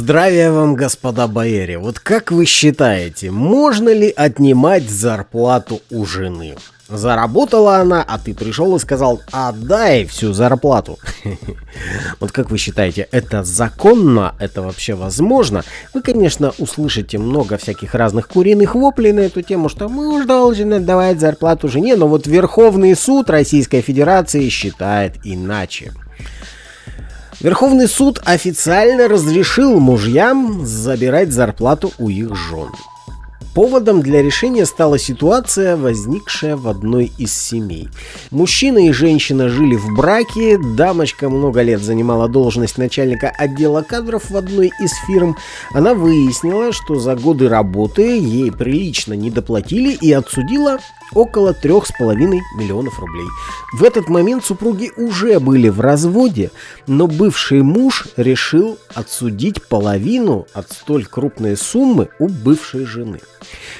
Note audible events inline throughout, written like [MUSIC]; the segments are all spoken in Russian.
Здравия вам, господа бояре. Вот как вы считаете, можно ли отнимать зарплату у жены? Заработала она, а ты пришел и сказал, отдай всю зарплату. [LAUGHS] Вот как вы считаете, это законно? Это вообще возможно? Вы, конечно, услышите много всяких разных куриных воплей на эту тему, что муж должен отдавать зарплату жене, но вот Верховный суд Российской Федерации считает иначе. Верховный суд официально разрешил мужьям забирать зарплату у их жен. Поводом для решения стала ситуация, возникшая в одной из семей. Мужчина и женщина жили в браке, дамочка много лет занимала должность начальника отдела кадров в одной из фирм. Она выяснила, что за годы работы ей прилично не доплатили и отсудила около трех с половиной миллионов рублей. В этот момент супруги уже были в разводе, но бывший муж решил отсудить половину от столь крупной суммы у бывшей жены.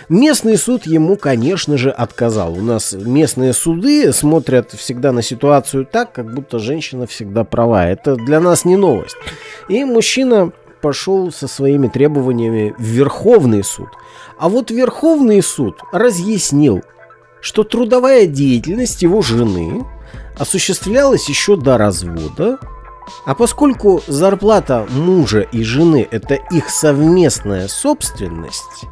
Местный суд ему, конечно же, отказал. У нас местные суды смотрят всегда на ситуацию так, как будто женщина всегда права. Это для нас не новость. И мужчина пошел со своими требованиями в Верховный суд. А вот Верховный суд разъяснил, что трудовая деятельность его жены осуществлялась еще до развода, а поскольку зарплата мужа и жены – это их совместная собственность,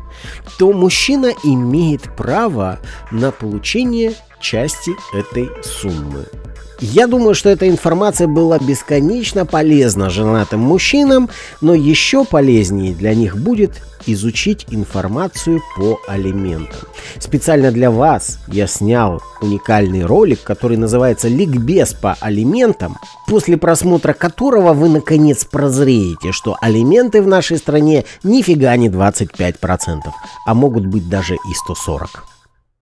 то мужчина имеет право на получение части этой суммы. Я думаю, что эта информация была бесконечно полезна женатым мужчинам, но еще полезнее для них будет изучить информацию по алиментам. Специально для вас я снял уникальный ролик, который называется «Ликбез по алиментам», после просмотра которого вы наконец прозреете, что алименты в нашей стране нифига не 25%, а могут быть даже и 140%.